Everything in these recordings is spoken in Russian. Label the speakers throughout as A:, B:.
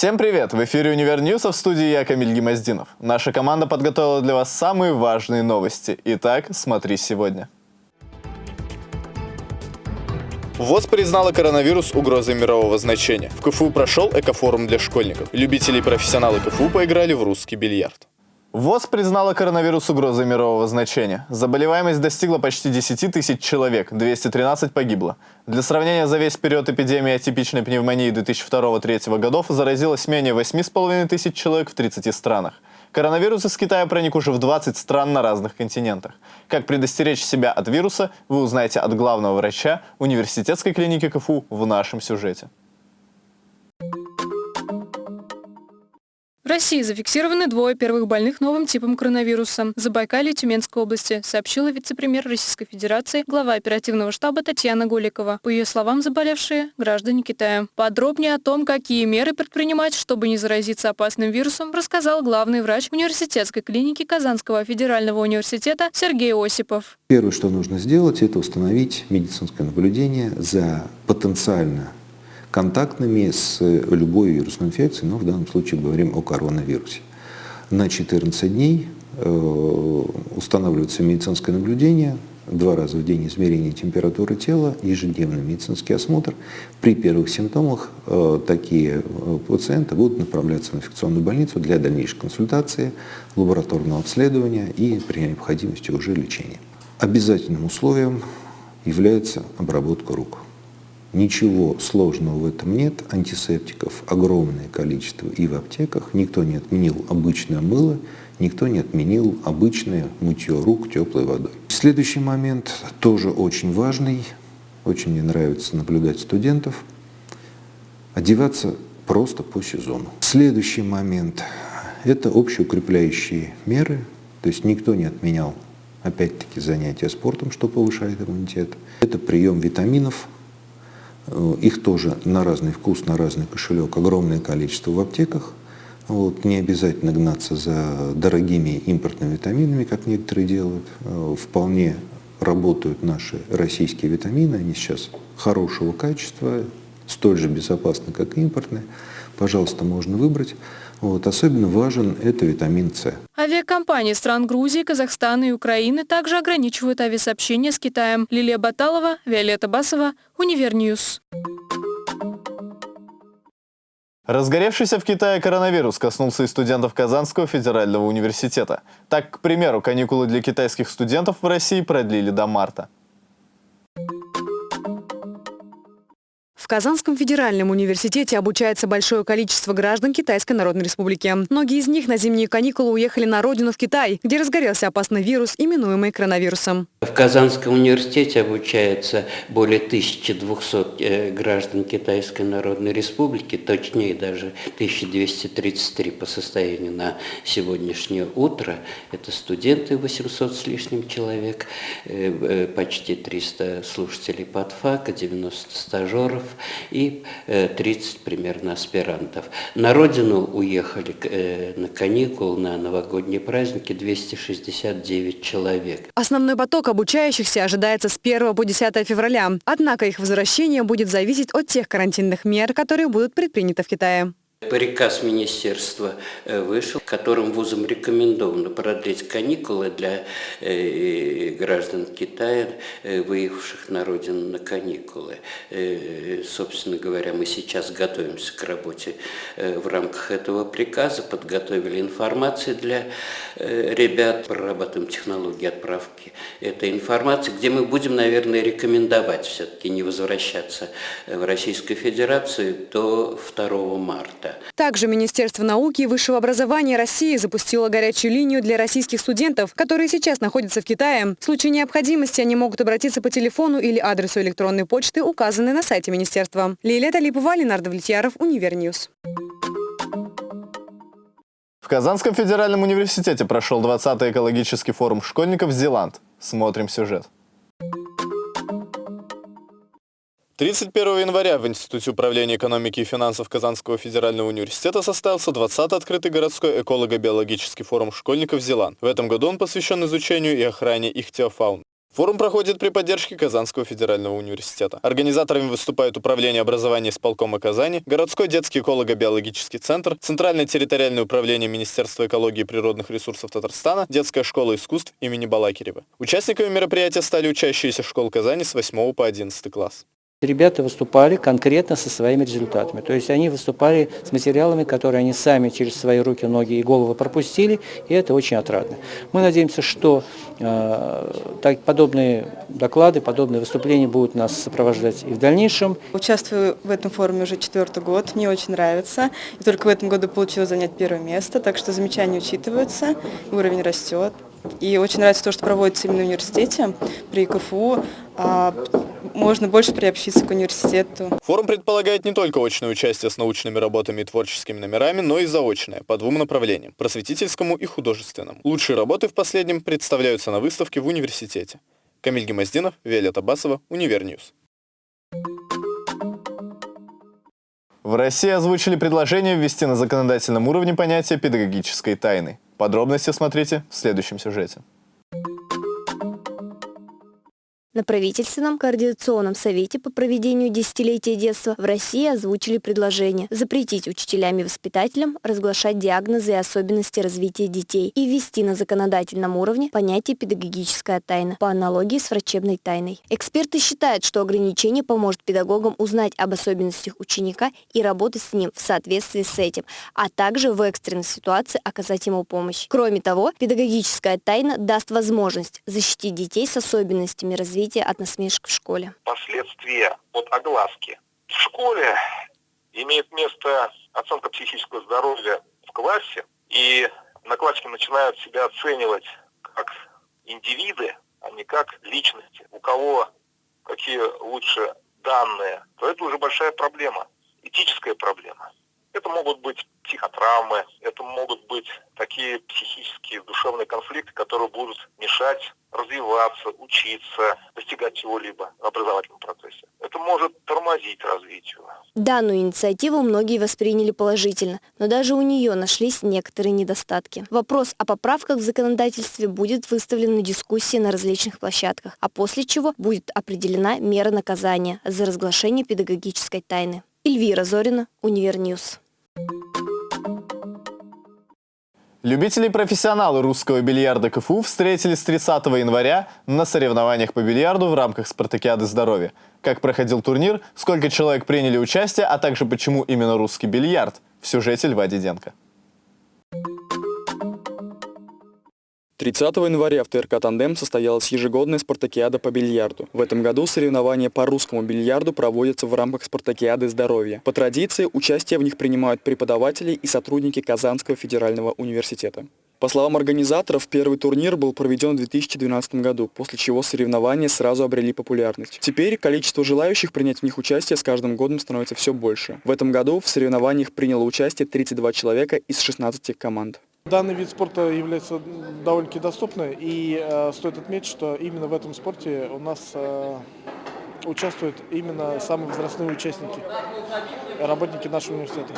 A: Всем привет! В эфире «Универ News», а в студии я, Камиль Гимаздинов. Наша команда подготовила для вас самые важные новости. Итак, смотри сегодня. ВОЗ признала коронавирус угрозой мирового значения. В КФУ прошел экофорум для школьников. Любители и профессионалы КФУ поиграли в русский бильярд. ВОЗ признала коронавирус угрозой мирового значения. Заболеваемость достигла почти 10 тысяч человек, 213 погибло. Для сравнения, за весь период эпидемии атипичной пневмонии 2002-2003 годов заразилось менее 8,5 тысяч человек в 30 странах. Коронавирус из Китая проник уже в 20 стран на разных континентах. Как предостеречь себя от вируса, вы узнаете от главного врача университетской клиники КФУ в нашем сюжете.
B: России зафиксированы двое первых больных новым типом коронавируса. Забайкалье Тюменской области, сообщила вице-премьер Российской Федерации, глава оперативного штаба Татьяна Голикова. По ее словам, заболевшие – граждане Китая. Подробнее о том, какие меры предпринимать, чтобы не заразиться опасным вирусом, рассказал главный врач университетской клиники Казанского федерального университета Сергей Осипов.
C: Первое, что нужно сделать, это установить медицинское наблюдение за потенциально контактными с любой вирусной инфекцией, но в данном случае говорим о коронавирусе. На 14 дней э, устанавливается медицинское наблюдение, два раза в день измерение температуры тела, ежедневный медицинский осмотр. При первых симптомах э, такие э, пациенты будут направляться в инфекционную больницу для дальнейшей консультации, лабораторного обследования и при необходимости уже лечения. Обязательным условием является обработка рук. Ничего сложного в этом нет. Антисептиков огромное количество и в аптеках. Никто не отменил обычное мыло, никто не отменил обычное мытье рук теплой водой. Следующий момент тоже очень важный. Очень мне нравится наблюдать студентов. Одеваться просто по сезону. Следующий момент – это общеукрепляющие меры. То есть никто не отменял, опять-таки, занятия спортом, что повышает иммунитет. Это прием витаминов – их тоже на разный вкус, на разный кошелек огромное количество в аптеках. Вот, не обязательно гнаться за дорогими импортными витаминами, как некоторые делают. Э, вполне работают наши российские витамины, они сейчас хорошего качества, столь же безопасны, как и импортные. Пожалуйста, можно выбрать. Вот, особенно важен это витамин С.
B: Авиакомпании стран Грузии, Казахстана и Украины также ограничивают авиасообщение с Китаем. Лилия Баталова, Виолетта Басова, Univer News.
A: Разгоревшийся в Китае коронавирус коснулся и студентов Казанского федерального университета. Так, к примеру, каникулы для китайских студентов в России продлили до марта.
D: Казанском федеральном университете обучается большое количество граждан Китайской Народной Республики. Многие из них на зимние каникулы уехали на родину в Китай, где разгорелся опасный вирус, именуемый коронавирусом.
E: В Казанском университете обучается более 1200 э, граждан Китайской Народной Республики, точнее даже 1233 по состоянию на сегодняшнее утро. Это студенты 800 с лишним человек, э, э, почти 300 слушателей подфака, 90 стажеров – и 30 э, примерно аспирантов. На родину уехали э, на каникулы, на новогодние праздники 269 человек.
D: Основной поток обучающихся ожидается с 1 по 10 февраля. Однако их возвращение будет зависеть от тех карантинных мер, которые будут предприняты в Китае.
E: Приказ министерства э, вышел, которым вузам рекомендовано продлить каникулы для э, граждан Китая, э, выехавших на родину на каникулы. Собственно говоря, мы сейчас готовимся к работе в рамках этого приказа, подготовили информацию для ребят, прорабатываем технологии отправки этой информации, где мы будем, наверное, рекомендовать все-таки не возвращаться в Российскую Федерацию до 2 марта
D: Также Министерство науки и высшего образования России запустило горячую линию для российских студентов, которые сейчас находятся в Китае. В случае необходимости они могут обратиться по телефону или адресу электронной почты, указанной на сайте министерства. Лилия Талипова, Ленар Довлетьяров, Univer News.
A: В Казанском федеральном университете прошел 20-й экологический форум школьников «Зеланд». Смотрим сюжет. 31 января в Институте управления экономики и финансов Казанского федерального университета состоялся 20-й открытый городской эколого-биологический форум школьников «Зеланд». В этом году он посвящен изучению и охране ихтиофауны. Форум проходит при поддержке Казанского федерального университета. Организаторами выступают Управление образования исполкома Казани, Городской детский эколого-биологический центр, Центральное территориальное управление Министерства экологии и природных ресурсов Татарстана, Детская школа искусств имени Балакирева. Участниками мероприятия стали учащиеся школ Казани с 8 по 11 класс.
F: Ребята выступали конкретно со своими результатами. То есть они выступали с материалами, которые они сами через свои руки, ноги и головы пропустили, и это очень отрадно. Мы надеемся, что э, так, подобные доклады, подобные выступления будут нас сопровождать и в дальнейшем.
G: Участвую в этом форуме уже четвертый год, мне очень нравится. И только в этом году получилось занять первое место, так что замечания учитываются, уровень растет. И очень нравится то, что проводится именно в университете при КФУ. Можно больше приобщиться к университету.
A: Форум предполагает не только очное участие с научными работами и творческими номерами, но и заочное, по двум направлениям – просветительскому и художественному. Лучшие работы в последнем представляются на выставке в университете. Камиль Гемоздинов, Виолетта Басова, Univer News. В России озвучили предложение ввести на законодательном уровне понятие педагогической тайны. Подробности смотрите в следующем сюжете.
H: На правительственном координационном совете по проведению десятилетия детства в России озвучили предложение запретить учителям и воспитателям разглашать диагнозы и особенности развития детей и ввести на законодательном уровне понятие педагогическая тайна по аналогии с врачебной тайной. Эксперты считают, что ограничение поможет педагогам узнать об особенностях ученика и работать с ним в соответствии с этим, а также в экстренной ситуации оказать ему помощь. Кроме того, педагогическая тайна даст возможность защитить детей с особенностями развития развития от насмешек в школе.
I: Последствия от огласки. В школе имеет место оценка психического здоровья в классе, и одноклассники начинают себя оценивать как индивиды, а не как личности. У кого какие лучше данные, то это уже большая проблема, этическая проблема. Это могут быть психотравмы, это могут быть такие психические, душевные конфликты, которые будут мешать развиваться, учиться, достигать чего-либо в образовательном процессе. Это может тормозить развитие.
H: Данную инициативу многие восприняли положительно, но даже у нее нашлись некоторые недостатки. Вопрос о поправках в законодательстве будет выставлен на дискуссии на различных площадках, а после чего будет определена мера наказания за разглашение педагогической тайны. Эльвира Зорина, Univer News.
A: Любители и профессионалы русского бильярда КФУ встретились 30 января на соревнованиях по бильярду в рамках спартакиады здоровья. Как проходил турнир, сколько человек приняли участие, а также почему именно русский бильярд в сюжете Льва Диденко.
J: 30 января в ТРК «Тандем» состоялась ежегодная спартакиада по бильярду. В этом году соревнования по русскому бильярду проводятся в рамках спартакиады здоровья. По традиции, участие в них принимают преподаватели и сотрудники Казанского федерального университета. По словам организаторов, первый турнир был проведен в 2012 году, после чего соревнования сразу обрели популярность. Теперь количество желающих принять в них участие с каждым годом становится все больше. В этом году в соревнованиях приняло участие 32 человека из 16 команд.
K: Данный вид спорта является довольно-таки доступным, и э, стоит отметить, что именно в этом спорте у нас э, участвуют именно самые возрастные участники, работники нашего университета.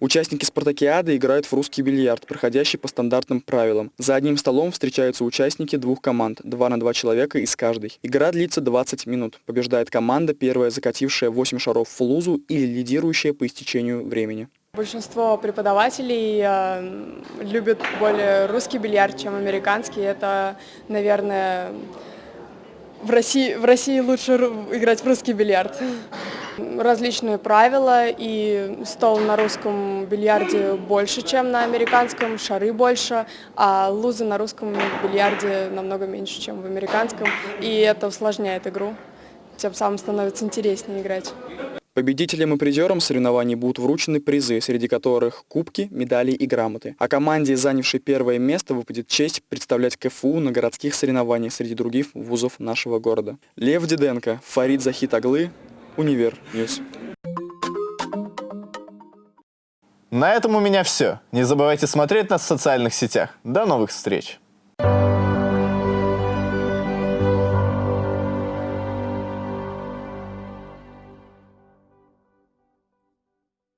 J: Участники спартакиады играют в русский бильярд, проходящий по стандартным правилам. За одним столом встречаются участники двух команд, два на два человека из каждой. Игра длится 20 минут. Побеждает команда, первая закатившая 8 шаров в лузу или лидирующая по истечению времени.
L: Большинство преподавателей э, любят более русский бильярд, чем американский. Это, наверное, в России, в России лучше играть в русский бильярд. Различные правила, и стол на русском бильярде больше, чем на американском, шары больше, а лузы на русском бильярде намного меньше, чем в американском, и это усложняет игру, тем самым становится интереснее играть.
J: Победителям и призерам соревнований будут вручены призы, среди которых кубки, медали и грамоты. А команде, занявшей первое место, выпадет честь представлять КФУ на городских соревнованиях среди других вузов нашего города. Лев Диденко, Фарид Захит Univer News.
A: На этом у меня все. Не забывайте смотреть нас в социальных сетях. До новых встреч!